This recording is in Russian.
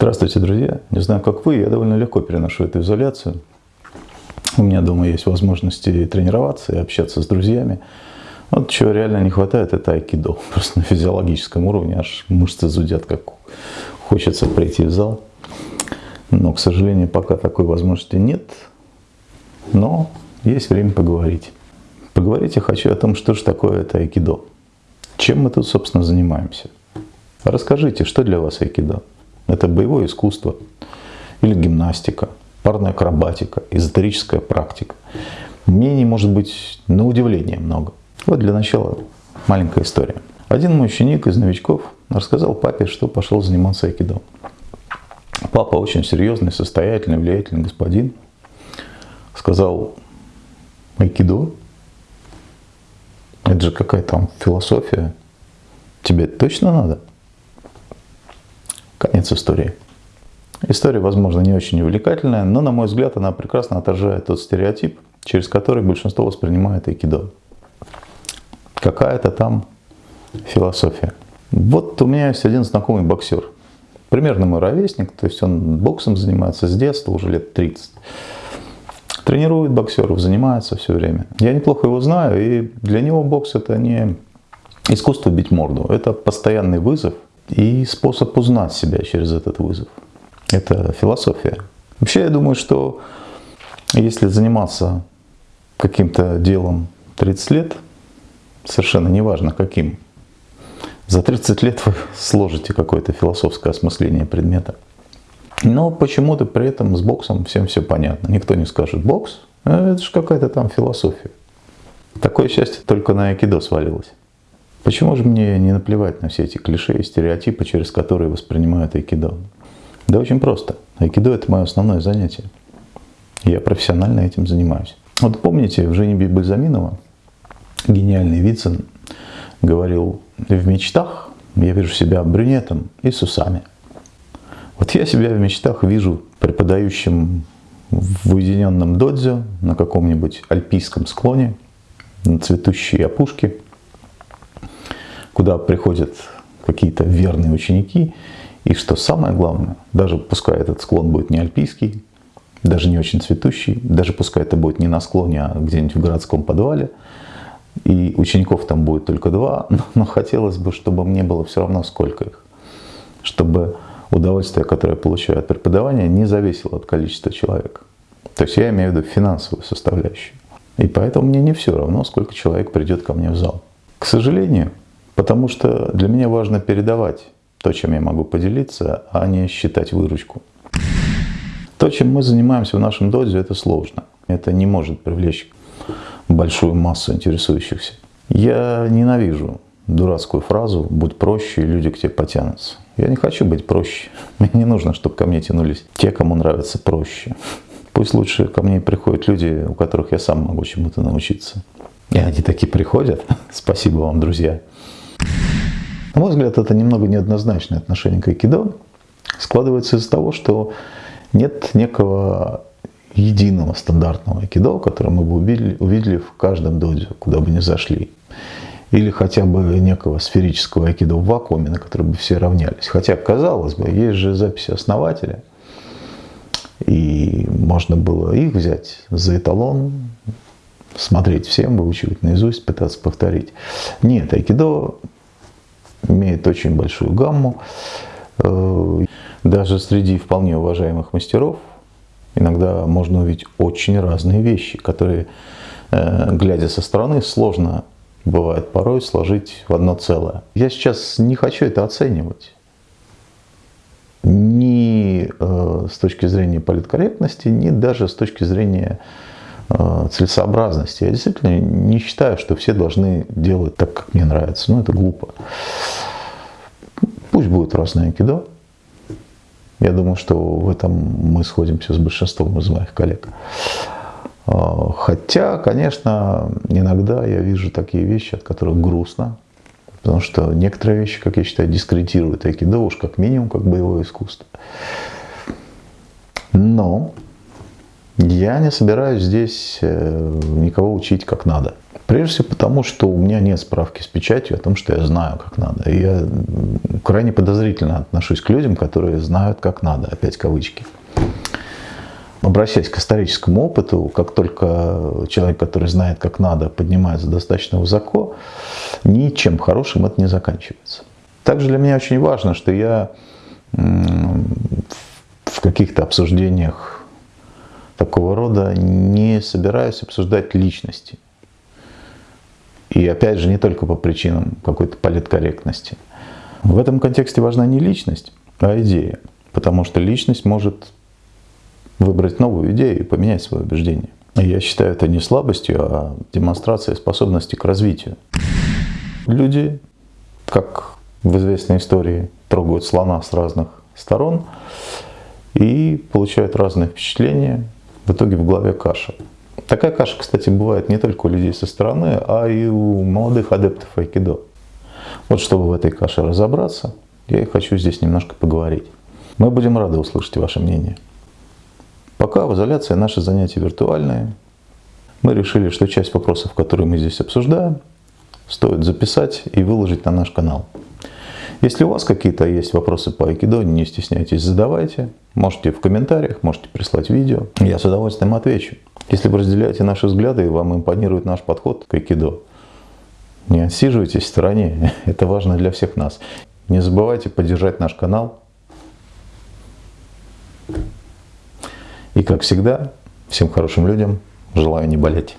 Здравствуйте, друзья. Не знаю, как вы, я довольно легко переношу эту изоляцию. У меня дома есть возможности тренироваться и общаться с друзьями. Вот чего реально не хватает, это айкидо. Просто на физиологическом уровне аж мышцы зудят, как хочется прийти в зал. Но, к сожалению, пока такой возможности нет. Но есть время поговорить. Поговорить я хочу о том, что же такое это айкидо. Чем мы тут, собственно, занимаемся. Расскажите, что для вас айкидо? Это боевое искусство или гимнастика, парная акробатика, эзотерическая практика. Мнений может быть на удивление много. Вот для начала маленькая история. Один мой ученик из новичков рассказал папе, что пошел заниматься айкидо. Папа очень серьезный, состоятельный, влиятельный господин. Сказал, айкидо? Это же какая там философия. Тебе точно надо? Конец истории. История, возможно, не очень увлекательная, но, на мой взгляд, она прекрасно отражает тот стереотип, через который большинство воспринимает айкидо. Какая-то там философия. Вот у меня есть один знакомый боксер. Примерно мой ровесник, то есть он боксом занимается с детства, уже лет 30. Тренирует боксеров, занимается все время. Я неплохо его знаю, и для него бокс это не искусство бить морду, это постоянный вызов – и способ узнать себя через этот вызов. Это философия. Вообще я думаю, что если заниматься каким-то делом 30 лет, совершенно неважно каким, за 30 лет вы сложите какое-то философское осмысление предмета. Но почему-то при этом с боксом всем все понятно. Никто не скажет бокс, а это же какая-то там философия. Такое счастье только на айкидо свалилось. Почему же мне не наплевать на все эти клише и стереотипы, через которые воспринимают айкидо? Да очень просто. Айкидо – это мое основное занятие. Я профессионально этим занимаюсь. Вот помните, в Жене Бальзаминова гениальный Вицин говорил, в мечтах я вижу себя брюнетом и с усами. Вот я себя в мечтах вижу преподающим в уединенном додзе на каком-нибудь альпийском склоне, на цветущей опушке – куда приходят какие-то верные ученики, и что самое главное, даже пускай этот склон будет не альпийский, даже не очень цветущий, даже пускай это будет не на склоне, а где-нибудь в городском подвале, и учеников там будет только два, но, но хотелось бы, чтобы мне было все равно сколько их, чтобы удовольствие, которое я получаю от преподавания, не зависело от количества человек. То есть я имею в виду финансовую составляющую. И поэтому мне не все равно, сколько человек придет ко мне в зал. К сожалению, Потому что для меня важно передавать то, чем я могу поделиться, а не считать выручку. То, чем мы занимаемся в нашем дозе, это сложно. Это не может привлечь большую массу интересующихся. Я ненавижу дурацкую фразу «будь проще, и люди к тебе потянутся». Я не хочу быть проще. Мне не нужно, чтобы ко мне тянулись те, кому нравится проще. Пусть лучше ко мне приходят люди, у которых я сам могу чему-то научиться. И они такие приходят. Спасибо вам, друзья. На мой взгляд, это немного неоднозначное отношение к айкидо. Складывается из того, что нет некого единого стандартного айкидо, которое мы бы увидели, увидели в каждом доде, куда бы ни зашли. Или хотя бы некого сферического айкидо в вакууме, на который бы все равнялись. Хотя, казалось бы, есть же записи основателя, и можно было их взять за эталон, смотреть всем, выучивать наизусть, пытаться повторить. Нет, айкидо имеет очень большую гамму. Э, даже среди вполне уважаемых мастеров иногда можно увидеть очень разные вещи, которые, э, глядя со стороны, сложно бывает порой сложить в одно целое. Я сейчас не хочу это оценивать. Ни э, с точки зрения политкорректности, ни даже с точки зрения целесообразности. Я действительно не считаю, что все должны делать так, как мне нравится. Ну, это глупо. Пусть будет разное айкидо. Я думаю, что в этом мы сходимся с большинством из моих коллег. А, хотя, конечно, иногда я вижу такие вещи, от которых грустно. Потому что некоторые вещи, как я считаю, дискредитируют айкидо уж как минимум как боевое искусство. Но я не собираюсь здесь э, никого учить как надо. Прежде всего потому, что у меня нет справки с печатью о том, что я знаю, как надо. И я крайне подозрительно отношусь к людям, которые знают, как надо, опять кавычки. Обращаясь к историческому опыту, как только человек, который знает, как надо, поднимается достаточно высоко, ничем хорошим это не заканчивается. Также для меня очень важно, что я в каких-то обсуждениях такого рода не собираюсь обсуждать личности. И опять же, не только по причинам какой-то политкорректности. В этом контексте важна не личность, а идея. Потому что личность может выбрать новую идею и поменять свое убеждение. Я считаю это не слабостью, а демонстрацией способности к развитию. Люди, как в известной истории, трогают слона с разных сторон и получают разные впечатления. В итоге в голове каша. Такая каша, кстати, бывает не только у людей со стороны, а и у молодых адептов айкидо. Вот чтобы в этой каше разобраться, я и хочу здесь немножко поговорить. Мы будем рады услышать ваше мнение. Пока в изоляции наши занятия виртуальные. Мы решили, что часть вопросов, которые мы здесь обсуждаем, стоит записать и выложить на наш канал. Если у вас какие-то есть вопросы по айкидо, не стесняйтесь, задавайте. Можете в комментариях, можете прислать видео. Я с удовольствием отвечу. Если вы разделяете наши взгляды и вам импонирует наш подход к айкидо, не отсиживайтесь в стороне. Это важно для всех нас. Не забывайте поддержать наш канал. И как всегда, всем хорошим людям желаю не болеть.